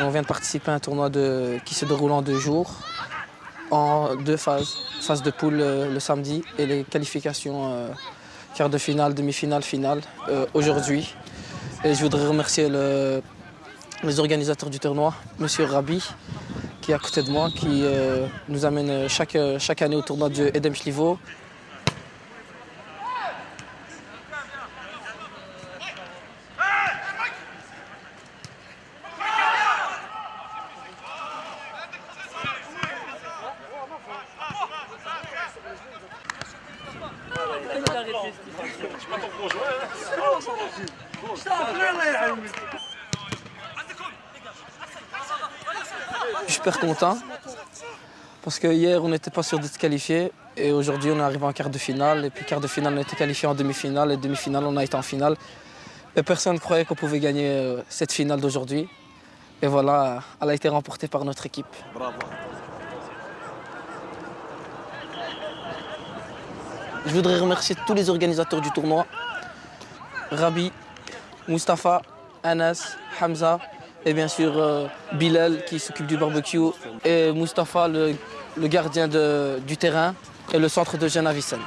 On vient de participer à un tournoi qui se déroule en deux jours, en deux phases. Phase de poule euh, le samedi et les qualifications euh, quart de finale, demi-finale, finale, euh, aujourd'hui. Et je voudrais remercier les organisateurs du tournoi, M. Rabi, qui est à côté de moi, qui euh, nous amène chaque, chaque année au tournoi de Edem Schlivo. Je super content parce que hier on n'était pas sûr d'être qualifié et aujourd'hui on est arrivé en quart de finale et puis quart de finale on été qualifié en demi-finale et demi-finale on a été en finale. Et personne ne croyait qu'on pouvait gagner euh, cette finale d'aujourd'hui. Et voilà, elle a été remportée par notre équipe. Je voudrais remercier tous les organisateurs du tournoi. Rabi, Mustapha, Anas, Hamza et bien sûr euh, Bilal qui s'occupe du barbecue et Mustapha le, gardien du terrain et le centre de Vicenne.